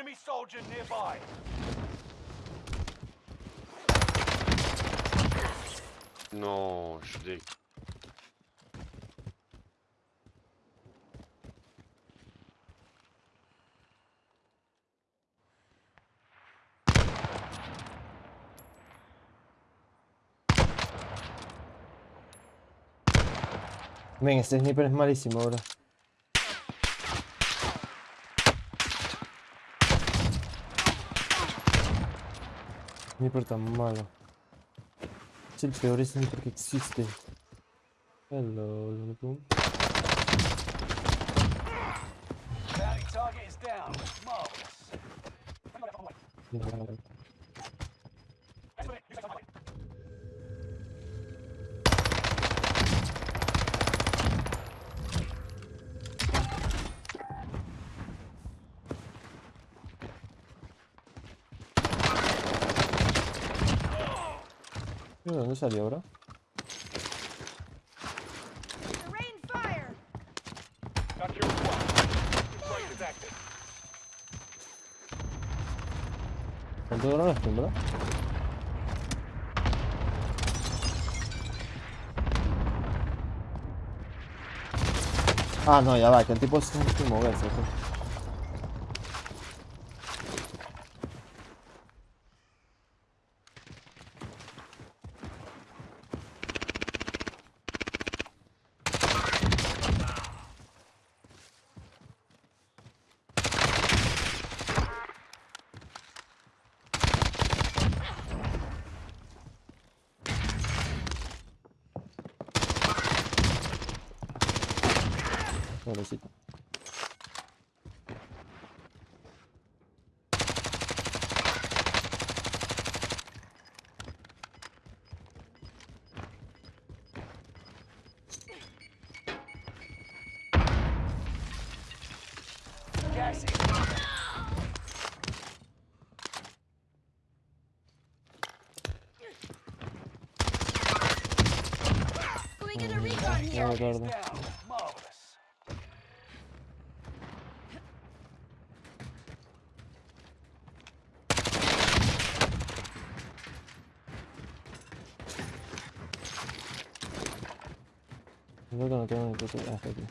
Enemy soldier nearby. Non, je suis deg. Ven, este sniper es malísimo, bro. Sniper там мало. Cel teoretic pentru că există. Hello, Luna Plum. Target is down. ¿De dónde salió ahora? ¿Cuánto duran las tumbas? Ah, no, ya va, que el tipo se tiene que moverse. ¿sí? Pobrecito. Gas is Can we get a recon here? No, is guarda. Creo que no tengo ni puta idea, tío.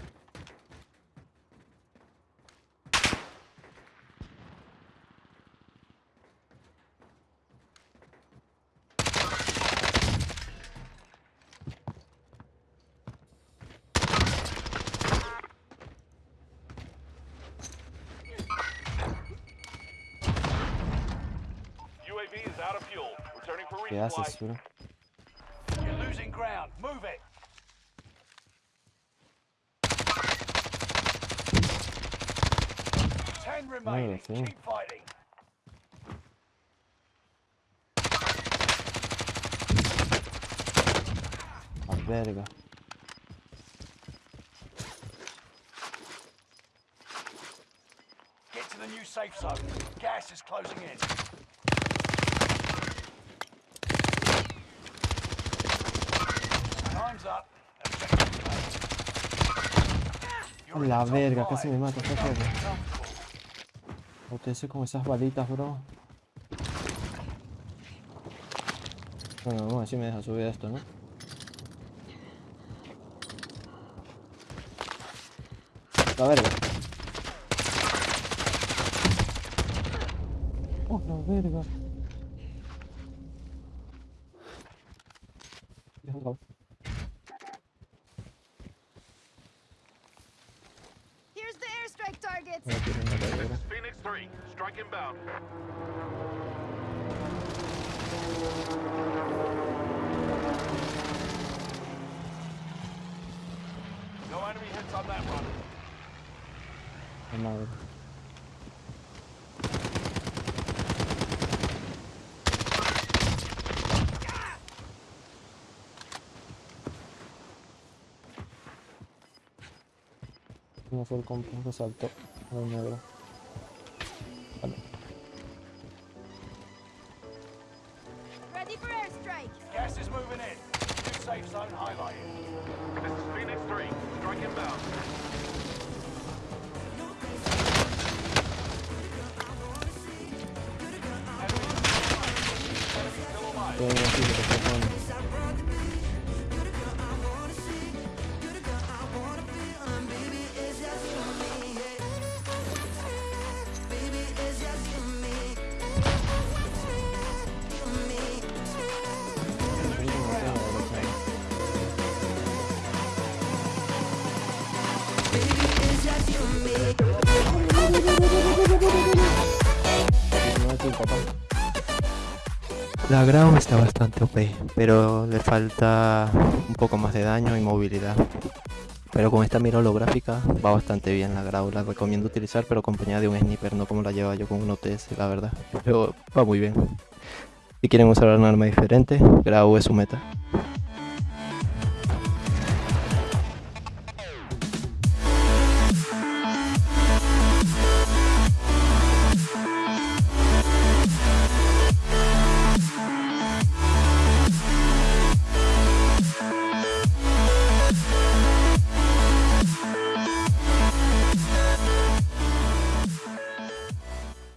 UAV is out of fuel. Returning for ¿Qué resupply. haces, bro? You're losing ground. Move it. Ten remaining. Oh, sí. Keep fighting. Oh, A verga. Get to the new safe zone. Gas is closing in. Time's up. La verga, casi me mata Ustedes con esas balitas, bro. Bueno, vamos a ver si me deja subir esto, ¿no? La verga. Oh, la verga. Here's the airstrike targets. 3, strike inbound. No enemy hits on that. La madre. No fue el compa que saltó al negro. La Grau está bastante OP, pero le falta un poco más de daño y movilidad. Pero con esta mira holográfica va bastante bien la Grau, la recomiendo utilizar pero acompañada de un sniper, no como la lleva yo con un OTS, la verdad. Pero va muy bien. Si quieren usar un arma diferente, Grau es su meta.